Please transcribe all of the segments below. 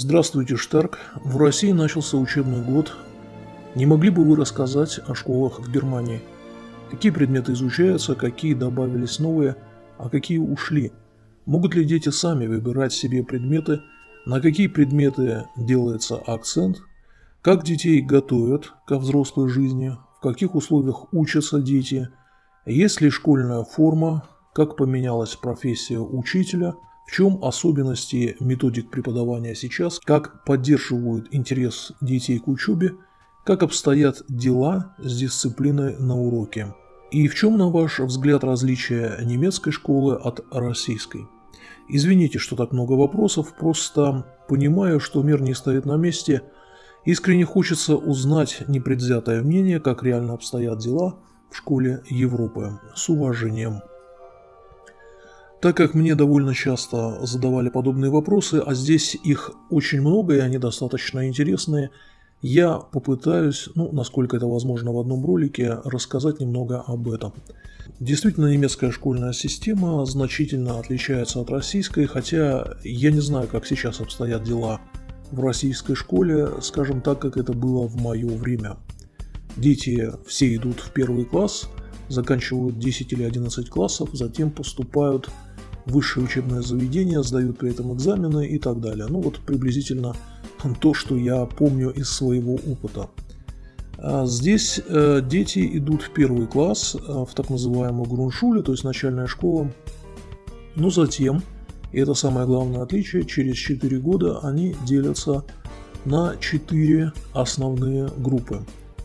Здравствуйте, Штарк. В России начался учебный год. Не могли бы вы рассказать о школах в Германии? Какие предметы изучаются, какие добавились новые, а какие ушли? Могут ли дети сами выбирать себе предметы, на какие предметы делается акцент, как детей готовят ко взрослой жизни, в каких условиях учатся дети, есть ли школьная форма, как поменялась профессия учителя – в чем особенности методик преподавания сейчас, как поддерживают интерес детей к учебе, как обстоят дела с дисциплиной на уроке. И в чем, на ваш взгляд, различие немецкой школы от российской? Извините, что так много вопросов, просто понимаю, что мир не стоит на месте. Искренне хочется узнать непредвзятое мнение, как реально обстоят дела в школе Европы. С уважением. Так как мне довольно часто задавали подобные вопросы, а здесь их очень много и они достаточно интересные, я попытаюсь, ну, насколько это возможно в одном ролике, рассказать немного об этом. Действительно, немецкая школьная система значительно отличается от российской, хотя я не знаю, как сейчас обстоят дела в российской школе, скажем так, как это было в мое время. Дети все идут в первый класс, заканчивают 10 или 11 классов, затем поступают высшее учебное заведение, сдают при этом экзамены и так далее. Ну вот приблизительно то, что я помню из своего опыта. А здесь э, дети идут в первый класс, э, в так называемую груншуле, то есть начальная школа. Но затем, и это самое главное отличие, через 4 года они делятся на 4 основные группы.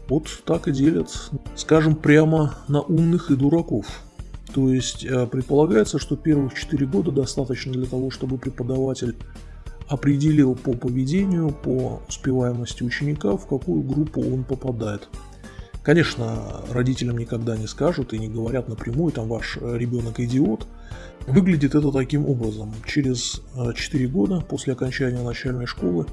Вот так и делят, скажем, прямо на умных и дураков. То есть э, предполагается, что первых 4 года достаточно для того, чтобы преподаватель определил по поведению, по успеваемости ученика, в какую группу он попадает. Конечно, родителям никогда не скажут и не говорят напрямую, там ваш ребенок идиот. Выглядит это таким образом. Через 4 э, года после окончания начальной школы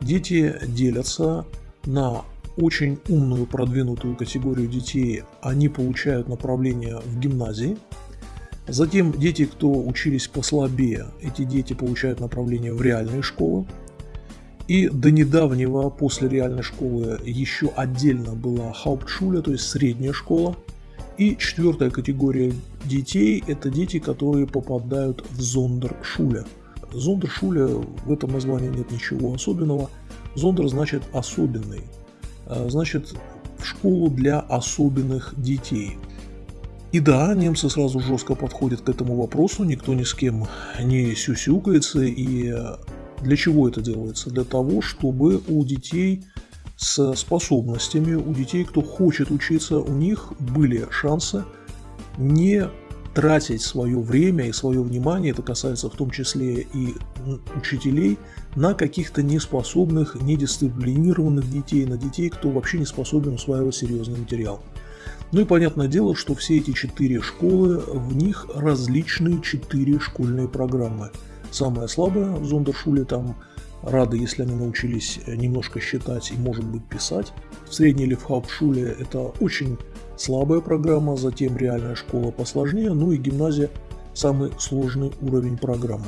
дети делятся на очень умную продвинутую категорию детей, они получают направление в гимназии. Затем дети, кто учились послабее, эти дети получают направление в реальные школы. И до недавнего, после реальной школы, еще отдельно была Hauptschule, то есть средняя школа. И четвертая категория детей – это дети, которые попадают в Зондершуле. Зондершуле, в этом названии нет ничего особенного. Зондер значит особенный. Э, значит, в школу для особенных детей. И да, немцы сразу жестко подходят к этому вопросу, никто ни с кем не сюсюкается. И для чего это делается? Для того, чтобы у детей с способностями, у детей, кто хочет учиться, у них были шансы не тратить свое время и свое внимание, это касается в том числе и учителей, на каких-то неспособных, недисциплинированных детей, на детей, кто вообще не способен усваивать серьезный материал. Ну и понятное дело, что все эти четыре школы, в них различные четыре школьные программы. Самая слабая в Зондершуле там рады, если они научились немножко считать и, может быть, писать. В средней или это очень слабая программа, затем реальная школа посложнее, ну и гимназия самый сложный уровень программы.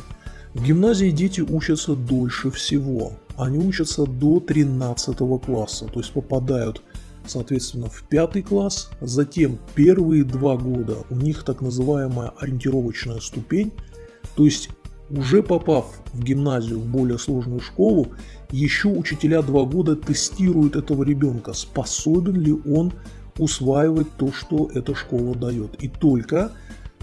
В гимназии дети учатся дольше всего. Они учатся до 13 класса, то есть попадают, соответственно, в пятый класс. Затем первые два года у них так называемая ориентировочная ступень, то есть уже попав в гимназию, в более сложную школу, еще учителя два года тестируют этого ребенка, способен ли он усваивать то, что эта школа дает. И только,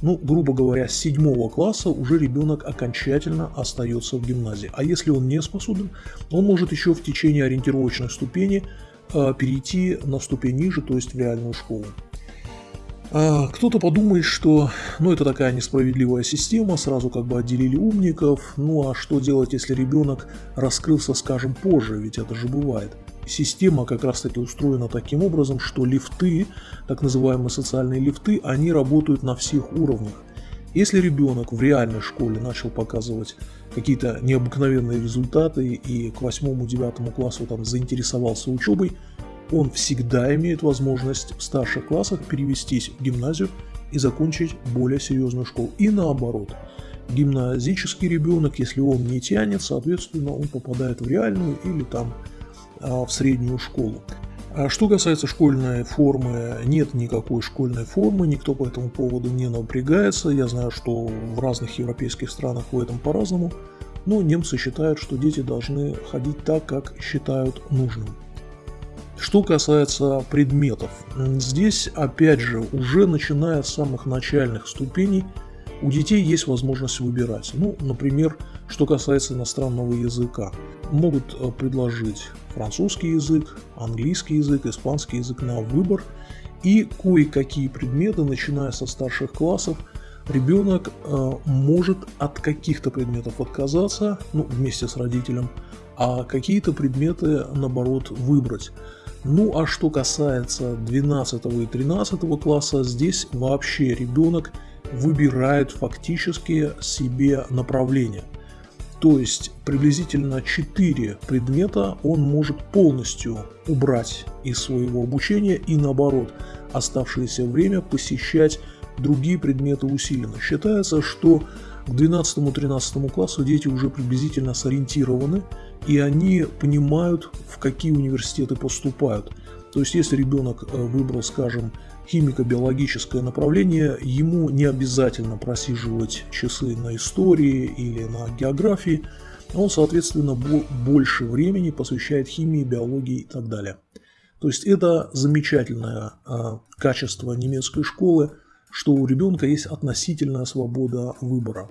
ну, грубо говоря, с седьмого класса уже ребенок окончательно остается в гимназии. А если он не способен, он может еще в течение ориентировочной ступени э, перейти на ступень ниже, то есть в реальную школу. А, кто-то подумает, что ну, это такая несправедливая система, сразу как бы отделили умников, ну а что делать, если ребенок раскрылся, скажем, позже, ведь это же бывает. Система как раз таки устроена таким образом, что лифты, так называемые социальные лифты, они работают на всех уровнях. Если ребенок в реальной школе начал показывать какие-то необыкновенные результаты и к 8-9 классу там заинтересовался учебой, он всегда имеет возможность в старших классах перевестись в гимназию и закончить более серьезную школу. И наоборот. гимназический ребенок, если он не тянет, соответственно, он попадает в реальную или там в среднюю школу. А что касается школьной формы, нет никакой школьной формы, никто по этому поводу не напрягается. Я знаю, что в разных европейских странах в этом по-разному, но немцы считают, что дети должны ходить так, как считают нужным. Что касается предметов, здесь опять же уже начиная с самых начальных ступеней у детей есть возможность выбирать. Ну, например, что касается иностранного языка. Могут э, предложить французский язык, английский язык, испанский язык на выбор. И кое-какие предметы, начиная со старших классов, ребенок э, может от каких-то предметов отказаться, ну, вместе с родителем, а какие-то предметы, наоборот, выбрать. Ну, а что касается 12 и 13 класса, здесь вообще ребенок выбирает фактически себе направление. То есть приблизительно 4 предмета он может полностью убрать из своего обучения и наоборот оставшееся время посещать другие предметы усиленно. Считается, что к 12-13 классу дети уже приблизительно сориентированы и они понимают, в какие университеты поступают. То есть, если ребенок э, выбрал, скажем, химико-биологическое направление, ему не обязательно просиживать часы на истории или на географии, он, соответственно, больше времени посвящает химии, биологии и так далее. То есть это замечательное э, качество немецкой школы, что у ребенка есть относительная свобода выбора.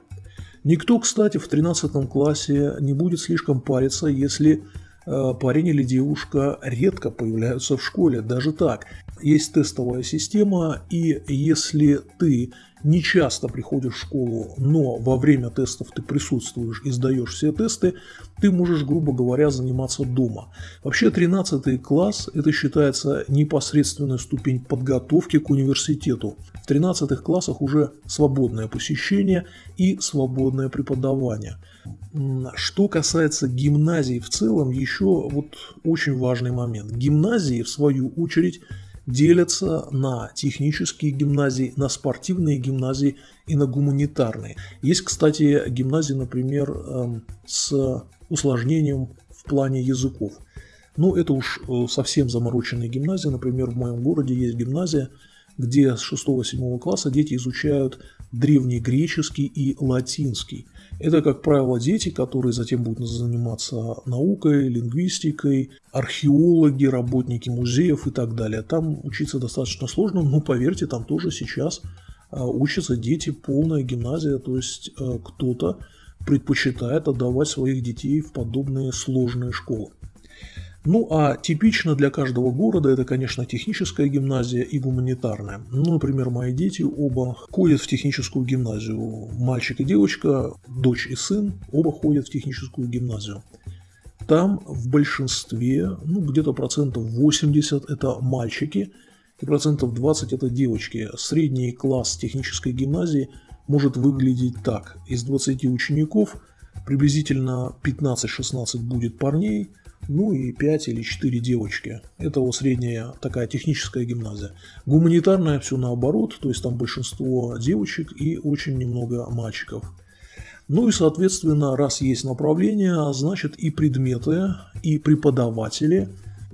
Никто, кстати, в 13 классе не будет слишком париться, если парень или девушка редко появляются в школе, даже так. Есть тестовая система, и если ты не часто приходишь в школу, но во время тестов ты присутствуешь и сдаешь все тесты, ты можешь, грубо говоря, заниматься дома. Вообще 13 класс это считается непосредственная ступень подготовки к университету. В 13 классах уже свободное посещение и свободное преподавание. Что касается гимназии в целом, еще вот очень важный момент. Гимназии, в свою очередь, делятся на технические гимназии, на спортивные гимназии и на гуманитарные. Есть, кстати, гимназии, например, эм, с усложнением в плане языков. Ну, это уж э, совсем замороченные гимназии. Например, в моем городе есть гимназия, где с 6-7 класса дети изучают древнегреческий и латинский. Это, как правило, дети, которые затем будут заниматься наукой, лингвистикой, археологи, работники музеев и так далее. Там учиться достаточно сложно, но поверьте, там тоже сейчас а, учатся дети, полная гимназия, то есть а, кто-то предпочитает отдавать своих детей в подобные сложные школы. Ну а типично для каждого города это, конечно, техническая гимназия и гуманитарная. Ну, например, мои дети оба ходят в техническую гимназию. Мальчик и девочка, дочь и сын, оба ходят в техническую гимназию. Там в большинстве, ну где-то процентов 80 это мальчики и процентов 20 это девочки. Средний класс технической гимназии может выглядеть так. Из 20 учеников приблизительно 15-16 будет парней – ну и 5 или 4 девочки. Это вот средняя такая техническая гимназия. Гуманитарная все наоборот, то есть там большинство девочек и очень немного мальчиков. Ну и, соответственно, раз есть направление, значит и предметы, и преподаватели.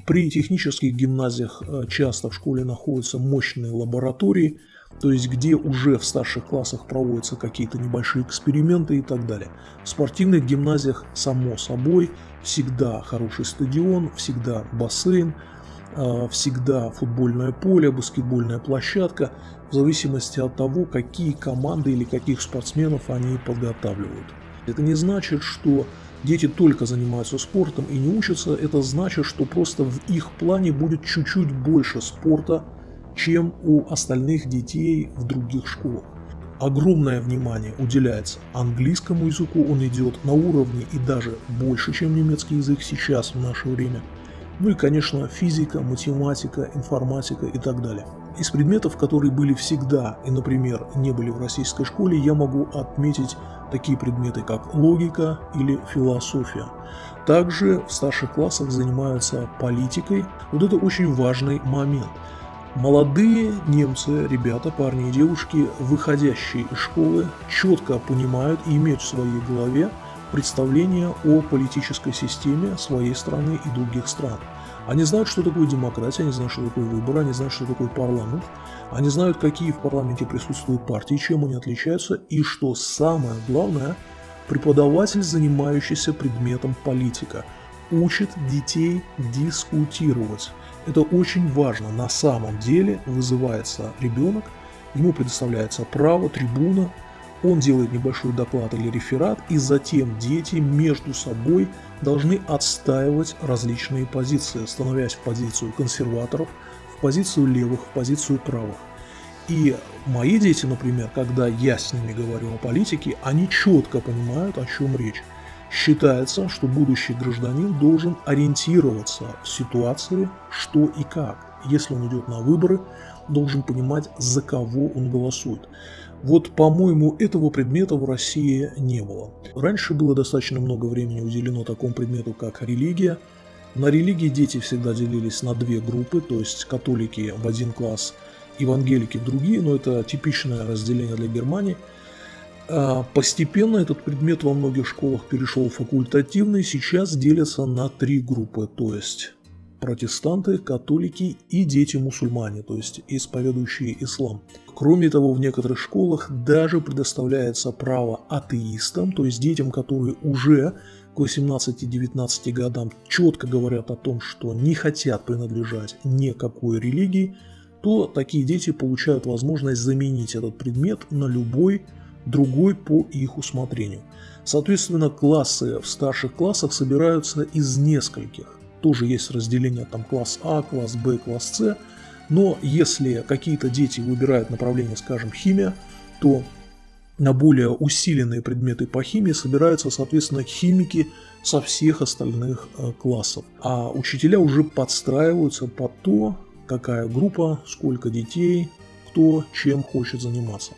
При технических гимназиях э, часто в школе находятся мощные лаборатории, то есть где уже в старших классах проводятся какие-то небольшие эксперименты и так далее. В спортивных гимназиях, само собой, всегда хороший стадион, всегда бассейн, а, всегда футбольное поле, баскетбольная площадка, в зависимости от того, какие команды или каких спортсменов они подготавливают. Это не значит, что дети только занимаются спортом и не учатся, это значит, что просто в их плане будет чуть-чуть больше спорта, чем у остальных детей в других школах. Огромное внимание уделяется английскому языку, он идет на уровне и даже больше, чем немецкий язык сейчас в наше время. Ну и, конечно, физика, математика, информатика и так далее. Из предметов, которые были всегда и, например, не были в российской школе, я могу отметить такие предметы, как логика или философия. Также в старших классах занимаются политикой. Вот это очень важный момент – Молодые немцы, ребята, парни и девушки, выходящие из школы, четко понимают и имеют в своей голове представление о политической системе своей страны и других стран. Они знают, что такое демократия, они знают, что такое выборы, они знают, что такое парламент, они знают, какие в парламенте присутствуют партии, чем они отличаются, и что самое главное, преподаватель, занимающийся предметом политика, учит детей дискутировать. Это очень важно. На самом деле вызывается ребенок, ему предоставляется право, трибуна, он делает небольшой доклад или реферат, и затем дети между собой должны отстаивать различные позиции, становясь в позицию консерваторов, в позицию левых, в позицию правых. И мои дети, например, когда я с ними говорю о политике, они четко понимают, о чем речь. Считается, что будущий гражданин должен ориентироваться в ситуации, что и как. Если он идет на выборы, должен понимать, за кого он голосует. Вот, по-моему, этого предмета в России не было. Раньше было достаточно много времени уделено такому предмету, как религия. На религии дети всегда делились на две группы, то есть католики в один класс, евангелики в другие, но это типичное разделение для Германии. А постепенно этот предмет во многих школах перешел в факультативный, сейчас делятся на три группы, то есть протестанты, католики и дети-мусульмане, то есть исповедующие ислам. Кроме того, в некоторых школах даже предоставляется право атеистам, то есть детям, которые уже к 18-19 годам четко говорят о том, что не хотят принадлежать никакой религии, то такие дети получают возможность заменить этот предмет на любой другой по их усмотрению. Соответственно, классы в старших классах собираются из нескольких тоже есть разделение там класс А, класс Б, класс С. Но если какие-то дети выбирают направление, скажем, химия, то на более усиленные предметы по химии собираются, соответственно, химики со всех остальных э, классов. А учителя уже подстраиваются под то, какая группа, сколько детей, кто чем хочет заниматься.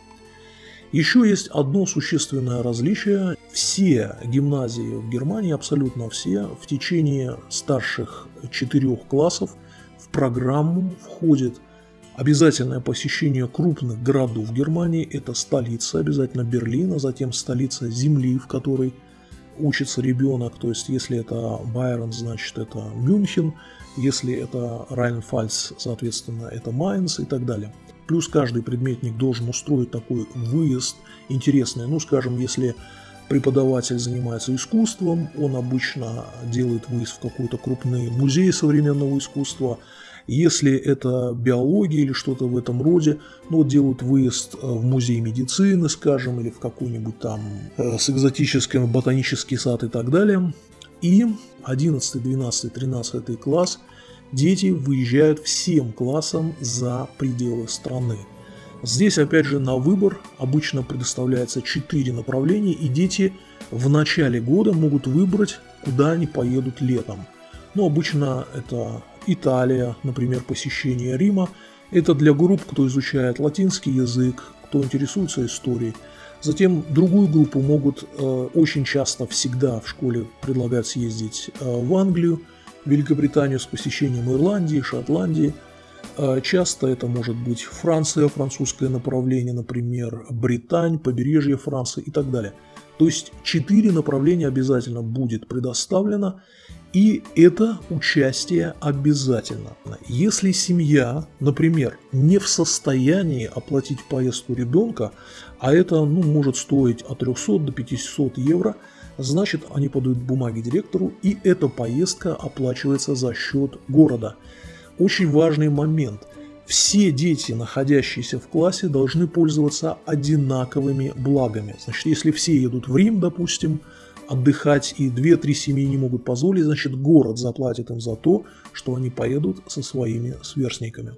Еще есть одно существенное различие. Все гимназии в Германии, абсолютно все, в течение старших четырех классов в программу входит обязательное посещение крупных городов Германии. Это столица, обязательно Берлин, а затем столица земли, в которой учится ребенок. То есть, если это Байрон, значит это Мюнхен, если это Райнфальц, соответственно, это Майнц и так далее. Плюс каждый предметник должен устроить такой выезд интересный. Ну, скажем, если преподаватель занимается искусством, он обычно делает выезд в какой-то крупный музей современного искусства. Если это биология или что-то в этом роде, ну вот делают выезд э, в музей медицины, скажем, или в какой-нибудь там э, с экзотическим ботанический сад и так далее. И 11, 12, 13 класс – дети выезжают всем классом за пределы страны. Здесь, опять же, на выбор обычно предоставляется 4 направления, и дети в начале года могут выбрать, куда они поедут летом. Ну, обычно это Италия, например, посещение Рима. Это для групп, кто изучает латинский язык, кто интересуется историей. Затем другую группу могут э, очень часто, всегда в школе предлагать съездить э, в Англию, Великобританию с посещением Ирландии, Шотландии. А часто это может быть Франция, французское направление, например, Британь, побережье Франции и так далее. То есть четыре направления обязательно будет предоставлено, и это участие обязательно. Если семья, например, не в состоянии оплатить поездку ребенка, а это ну, может стоить от 300 до 500 евро – значит они подают бумаги директору и эта поездка оплачивается за счет города. Очень важный момент. Все дети, находящиеся в классе, должны пользоваться одинаковыми благами. Значит, если все едут в Рим, допустим, отдыхать и 2-3 семьи не могут позволить, значит город заплатит им за то, что они поедут со своими сверстниками.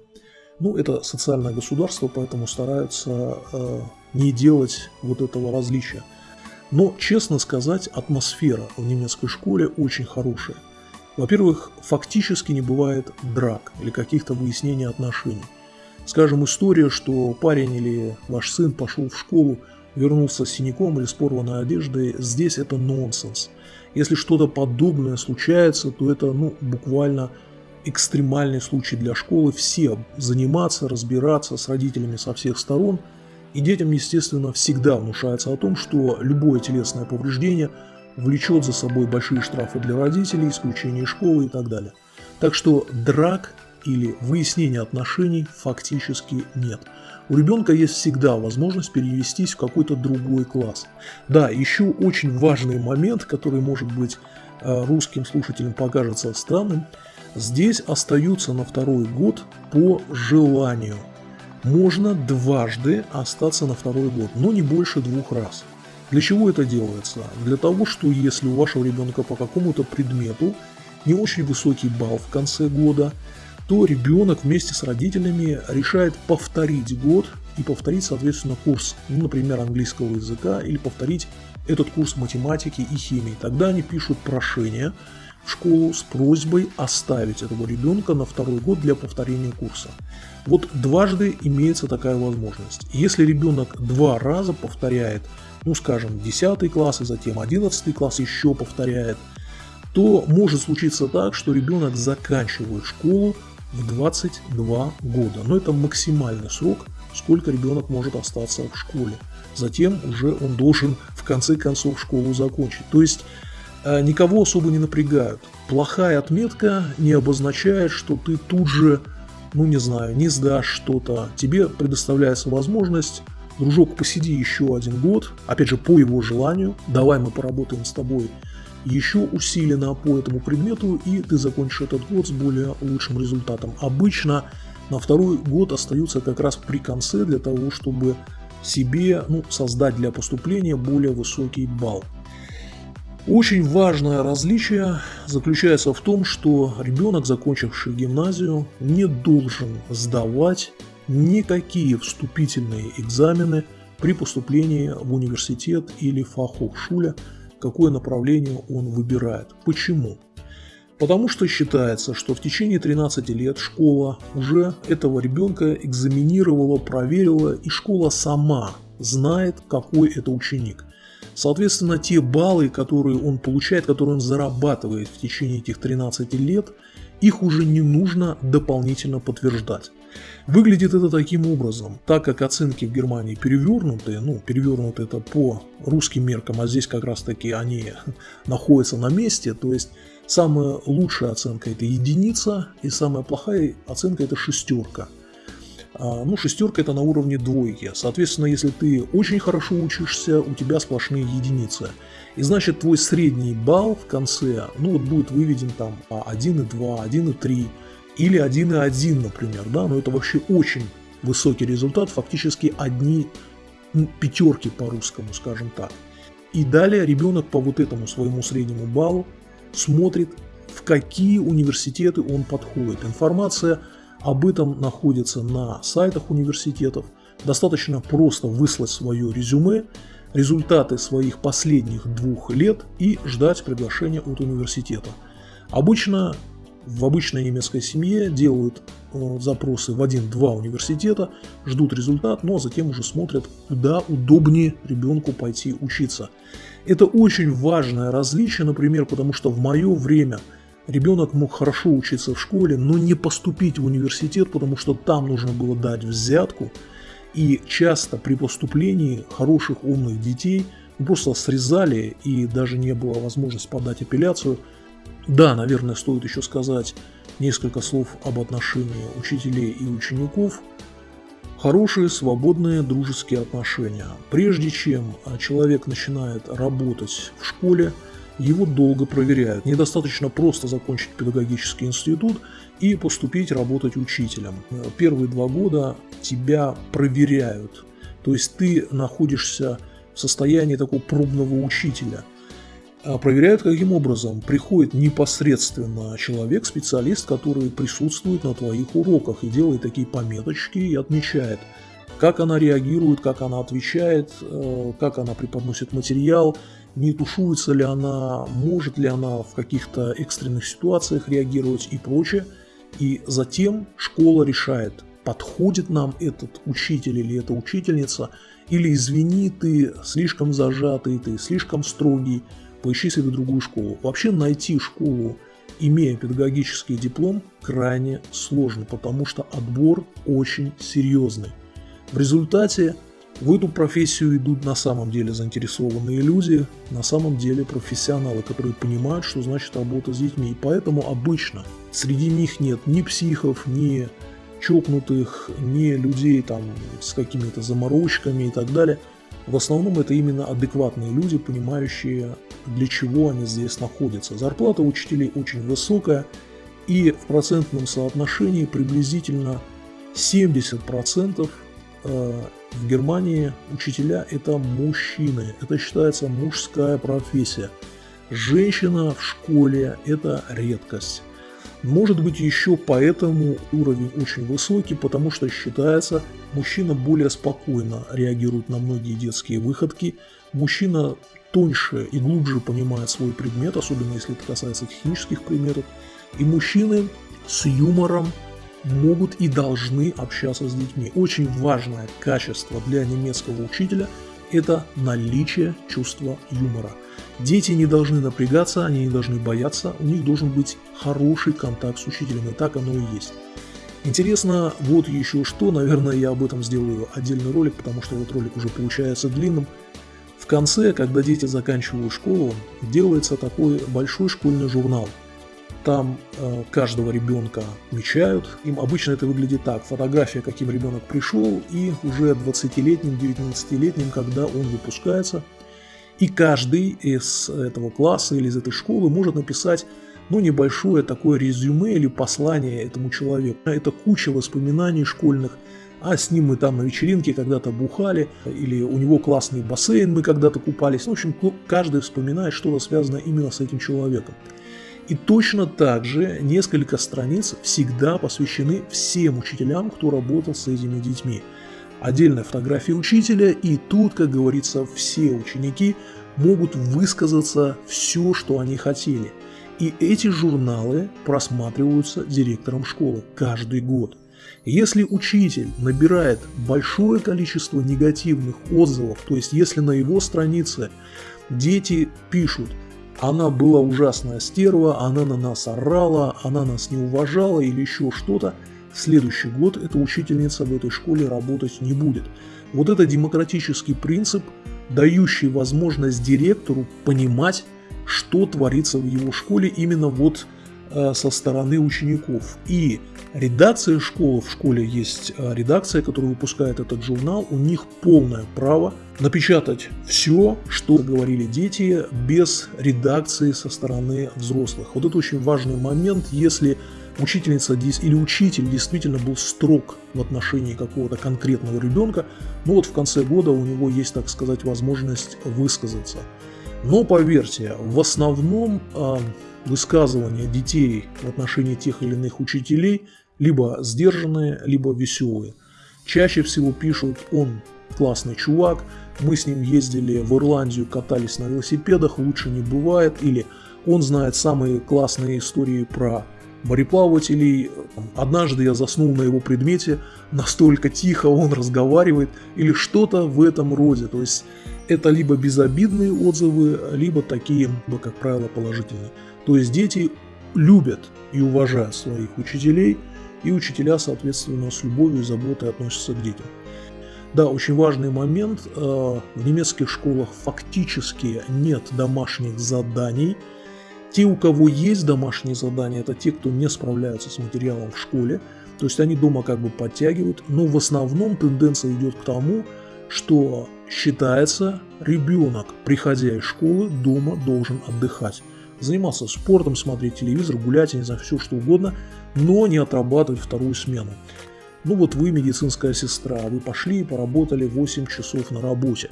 Ну, это социальное государство, поэтому стараются э, не делать вот этого различия. Но, честно сказать, атмосфера в немецкой школе очень хорошая. Во-первых, фактически не бывает драк или каких-то выяснений отношений. Скажем, история, что парень или ваш сын пошел в школу, вернулся с синяком или с порванной одеждой, здесь это нонсенс. Если что-то подобное случается, то это ну, буквально экстремальный случай для школы, все заниматься, разбираться с родителями со всех сторон. И детям, естественно, всегда внушается о том, что любое телесное повреждение влечет за собой большие штрафы для родителей, исключение школы и так далее. Так что драк или выяснения отношений фактически нет. У ребенка есть всегда возможность перевестись в какой-то другой класс. Да, еще очень важный момент, который может быть э, русским слушателям покажется странным, здесь остаются на второй год по желанию. Можно дважды остаться на второй год, но не больше двух раз. Для чего это делается? Для того, что если у вашего ребенка по какому-то предмету не очень высокий балл в конце года – то ребенок вместе с родителями решает повторить год и повторить, соответственно, курс, ну, например, английского языка или повторить этот курс математики и химии. Тогда они пишут прошение в школу с просьбой оставить этого ребенка на второй год для повторения курса. Вот дважды имеется такая возможность. Если ребенок два раза повторяет, ну скажем, 10 класс и затем 11 класс еще повторяет, то может случиться так, что ребенок заканчивает школу в 22 года. Но это максимальный срок, сколько ребенок может остаться в школе. Затем уже он должен в конце концов школу закончить. То есть никого особо не напрягают. Плохая отметка не обозначает, что ты тут же, ну не знаю, не сдашь что-то. Тебе предоставляется возможность дружок, посиди еще один год, опять же, по его желанию, давай мы поработаем с тобой еще усиленно по этому предмету, и ты закончишь этот год с более лучшим результатом. Обычно на второй год остаются как раз при конце для того, чтобы себе ну, создать для поступления более высокий балл. Очень важное различие заключается в том, что ребенок, закончивший гимназию, не должен сдавать никакие вступительные экзамены при поступлении в университет или фахохшуля, какое направление он выбирает. Почему? Потому что считается, что в течение 13 лет школа уже этого ребенка экзаменировала, проверила, и школа сама знает, какой это ученик. Соответственно, те баллы, которые он получает, которые он зарабатывает в течение этих 13 лет, их уже не нужно дополнительно подтверждать. Выглядит это таким образом, так как оценки в Германии перевернутые, ну, перевернуты это по русским меркам, а здесь как раз таки они находятся на месте, то есть самая лучшая оценка это единица, и самая плохая оценка это шестерка. А, ну, шестерка это на уровне двойки. Соответственно, если ты очень хорошо учишься, у тебя сплошные единицы. И значит, твой средний балл в конце, ну, вот будет выведен там 1,2, 1,3 или 1,1, например, да, но это вообще очень высокий результат, фактически одни пятерки по-русскому, скажем так. И далее ребенок по вот этому своему среднему баллу смотрит, в какие университеты он подходит. Информация об этом находится на сайтах университетов. Достаточно просто выслать свое резюме, результаты своих последних двух лет и ждать приглашения от университета. Обычно в обычной немецкой семье делают э, запросы в один-два университета, ждут результат, но затем уже смотрят, куда удобнее ребенку пойти учиться. Это очень важное различие, например, потому что в мое время – Ребенок мог хорошо учиться в школе, но не поступить в университет, потому что там нужно было дать взятку. И часто при поступлении хороших умных детей просто срезали и даже не было возможности подать апелляцию. Да, наверное, стоит еще сказать несколько слов об отношении учителей и учеников. Хорошие, свободные, дружеские отношения. Прежде чем человек начинает работать в школе, его долго проверяют. Недостаточно просто закончить педагогический институт и поступить работать учителем. Первые два года тебя проверяют. То есть ты находишься в состоянии такого пробного учителя. А проверяют каким образом? Приходит непосредственно человек, специалист, который присутствует на твоих уроках и делает такие пометочки и отмечает, как она реагирует, как она отвечает, э, как она преподносит материал, не тушуется ли она, может ли она в каких-то экстренных ситуациях реагировать и прочее. И затем школа решает, подходит нам этот учитель или эта учительница, или извини, ты слишком зажатый, ты слишком строгий, поищи себе другую школу. Вообще найти школу имея педагогический диплом, крайне сложно, потому что отбор очень серьезный. В результате в эту профессию идут на самом деле заинтересованные люди, на самом деле профессионалы, которые понимают, что значит работа с детьми. И поэтому обычно среди них нет ни психов, ни чокнутых, ни людей там с какими-то заморочками и так далее. В основном это именно адекватные люди, понимающие, для чего они здесь находятся. Зарплата учителей очень высокая, и в процентном соотношении приблизительно 70% Э, в Германии учителя это мужчины, это считается мужская профессия. Женщина в школе это редкость. Может быть еще поэтому уровень очень высокий, потому что считается, мужчина более спокойно реагирует на многие детские выходки, мужчина тоньше и глубже понимает свой предмет, особенно если это касается технических предметов, и мужчины с юмором могут и должны общаться с детьми. Очень важное качество для немецкого учителя – это наличие чувства юмора. Дети не должны напрягаться, они не должны бояться, у них должен быть хороший контакт с учителем, и так оно и есть. Интересно вот еще что, наверное, я об этом сделаю отдельный ролик, потому что этот ролик уже получается длинным. В конце, когда дети заканчивают школу, делается такой большой школьный журнал – там э, каждого ребенка мечают. Им обычно это выглядит так. Фотография, каким ребенок пришел, и уже 20-летним, 19-летним, когда он выпускается. И каждый из этого класса или из этой школы может написать ну, небольшое такое резюме или послание этому человеку. Это куча воспоминаний школьных, а с ним мы там на вечеринке когда-то бухали, или у него классный бассейн, мы когда-то купались. В общем, каждый вспоминает что-то связанное именно с этим человеком. И точно так же несколько страниц всегда посвящены всем учителям, кто работал с этими детьми. Отдельная фотография учителя, и тут, как говорится, все ученики могут высказаться все, что они хотели. И эти журналы просматриваются директором школы каждый год. Если учитель набирает большое количество негативных отзывов, то есть если на его странице дети пишут – она была ужасная стерва, она на нас орала, она нас не уважала или еще что-то. Следующий год эта учительница в этой школе работать не будет. Вот это демократический принцип, дающий возможность директору понимать, что творится в его школе именно вот Э, со стороны учеников. И редакция школы, в школе есть э, редакция, которая выпускает этот журнал, у них полное право напечатать все, что говорили дети, без редакции со стороны взрослых. Вот это очень важный момент, если учительница или учитель действительно был строг в отношении какого-то конкретного ребенка, ну вот в конце года у него есть, так сказать, возможность высказаться. Но поверьте, в основном э, высказывания детей в отношении тех или иных учителей либо сдержанные, либо веселые. Чаще всего пишут «он классный чувак», «мы с ним ездили в Ирландию, катались на велосипедах, лучше не бывает», или «он знает самые классные истории про мореплавателей, однажды я заснул на его предмете, настолько тихо он разговаривает», или что-то в этом роде. То есть это либо безобидные отзывы, либо такие, как правило, положительные. То есть дети любят и уважают своих учителей, и учителя, соответственно, с любовью и заботой относятся к детям. Да, очень важный момент. Э, в немецких школах фактически нет домашних заданий. Те, у кого есть домашние задания, это те, кто не справляются с материалом в школе. То есть они дома как бы подтягивают. Но в основном тенденция идет к тому, что считается ребенок, приходя из школы, дома должен отдыхать заниматься спортом, смотреть телевизор, гулять, я не знаю, все что угодно, но не отрабатывать вторую смену. Ну вот вы медицинская сестра, вы пошли и поработали 8 часов на работе.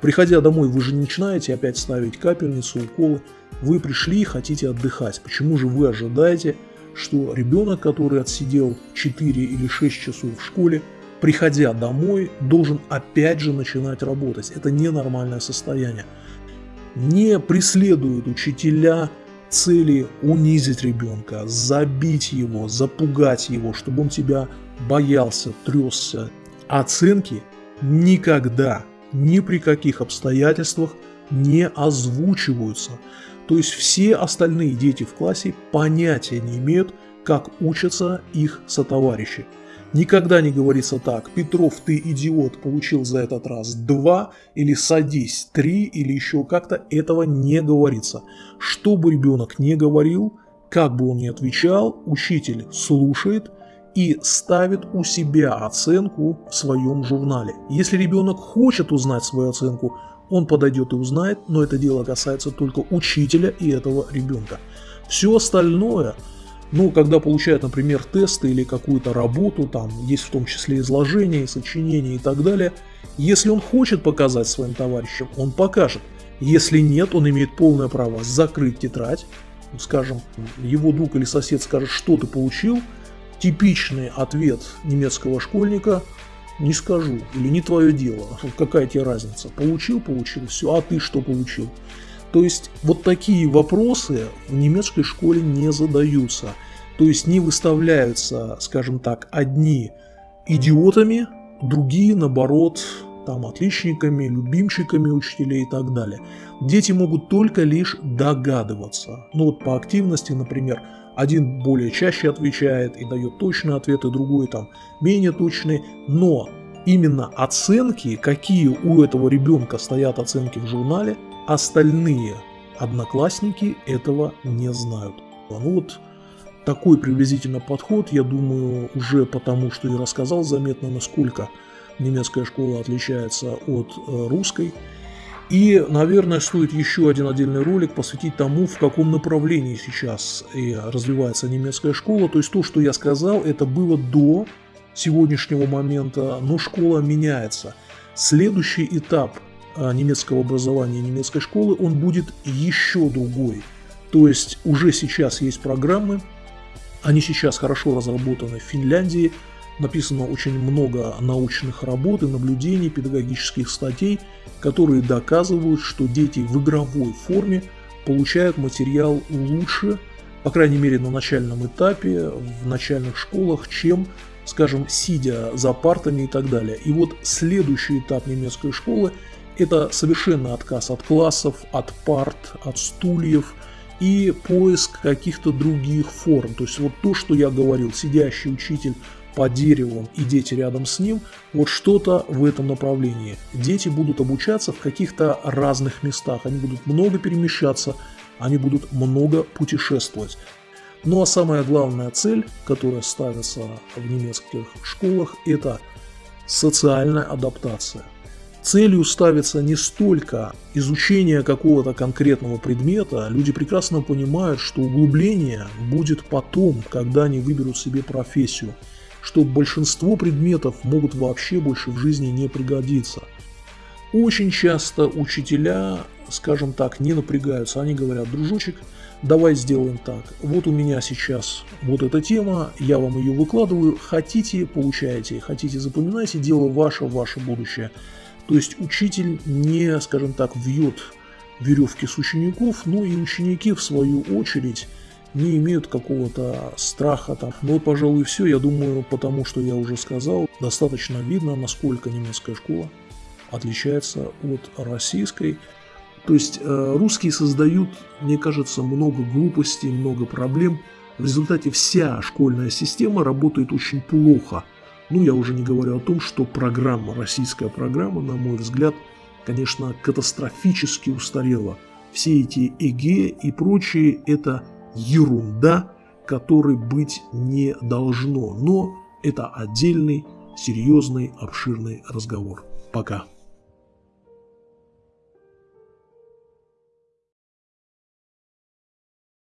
Приходя домой, вы же не начинаете опять ставить капельницу, уколы. Вы пришли и хотите отдыхать. Почему же вы ожидаете, что ребенок, который отсидел 4 или 6 часов в школе, приходя домой, должен опять же начинать работать? Это ненормальное состояние не преследуют учителя цели унизить ребенка, забить его, запугать его, чтобы он тебя боялся, тресся. Оценки никогда, ни при каких обстоятельствах не озвучиваются. То есть все остальные дети в классе понятия не имеют, как учатся их сотоварищи. Никогда не говорится так, Петров, ты идиот, получил за этот раз два, или садись, три, или еще как-то, этого не говорится. Что бы ребенок не говорил, как бы он ни отвечал, учитель слушает и ставит у себя оценку в своем журнале. Если ребенок хочет узнать свою оценку, он подойдет и узнает, но это дело касается только учителя и этого ребенка. Все остальное, ну, когда получает, например, тесты или какую-то работу, там есть в том числе изложение, сочинение и так далее, если он хочет показать своим товарищам, он покажет. Если нет, он имеет полное право закрыть тетрадь, скажем, его друг или сосед скажет, что ты получил, типичный ответ немецкого школьника не скажу, или не твое дело, какая тебе разница, получил, получил, все, а ты что получил? То есть вот такие вопросы в немецкой школе не задаются, то есть не выставляются, скажем так, одни идиотами, другие, наоборот, там отличниками, любимчиками учителей и так далее. Дети могут только лишь догадываться. Ну вот по активности, например, один более чаще отвечает и дает точный ответ, и другой там менее точный, но именно оценки, какие у этого ребенка стоят оценки в журнале, остальные одноклассники этого не знают. Ну вот такой приблизительно подход, я думаю, уже потому, что я рассказал, заметно, насколько немецкая школа отличается от э, русской. И, наверное, стоит еще один отдельный ролик посвятить тому, в каком направлении сейчас и развивается немецкая школа. То есть то, что я сказал, это было до сегодняшнего момента, но школа меняется. Следующий этап э, немецкого образования немецкой школы, он будет еще другой. То есть уже сейчас есть программы, они сейчас хорошо разработаны в Финляндии, написано очень много научных работ и наблюдений, педагогических статей, которые доказывают, что дети в игровой форме получают материал лучше, по крайней мере на начальном этапе, в начальных школах, чем, скажем, сидя за партами и так далее. И вот следующий этап немецкой школы – это совершенно отказ от классов, от парт, от стульев и поиск каких-то других форм. То есть вот то, что я говорил, сидящий учитель по дереву и дети рядом с ним, вот что-то в этом направлении. Дети будут обучаться в каких-то разных местах, они будут много перемещаться, они будут много путешествовать. Ну а самая главная цель, которая ставится в немецких школах, это социальная адаптация. Целью ставится не столько изучение какого-то конкретного предмета, люди прекрасно понимают, что углубление будет потом, когда они выберут себе профессию – что большинство предметов могут вообще больше в жизни не пригодиться. Очень часто учителя, скажем так, не напрягаются, они говорят, дружочек, давай сделаем так, вот у меня сейчас вот эта тема, я вам ее выкладываю, хотите, получаете, хотите, запоминайте, дело ваше, ваше будущее. То есть учитель не, скажем так, вьет веревки с учеников, но и ученики в свою очередь не имеют какого-то страха там. Ну вот, пожалуй, все. Я думаю, потому что я уже сказал, достаточно видно, насколько немецкая школа отличается от российской. То есть э, русские создают, мне кажется, много глупостей, много проблем. В результате вся школьная система работает очень плохо. Ну, я уже не говорю о том, что программа, российская программа, на мой взгляд, конечно, катастрофически устарела. Все эти ЭГЭ и прочие – это ерунда, которой быть не должно. Но это отдельный, серьезный, обширный разговор. Пока.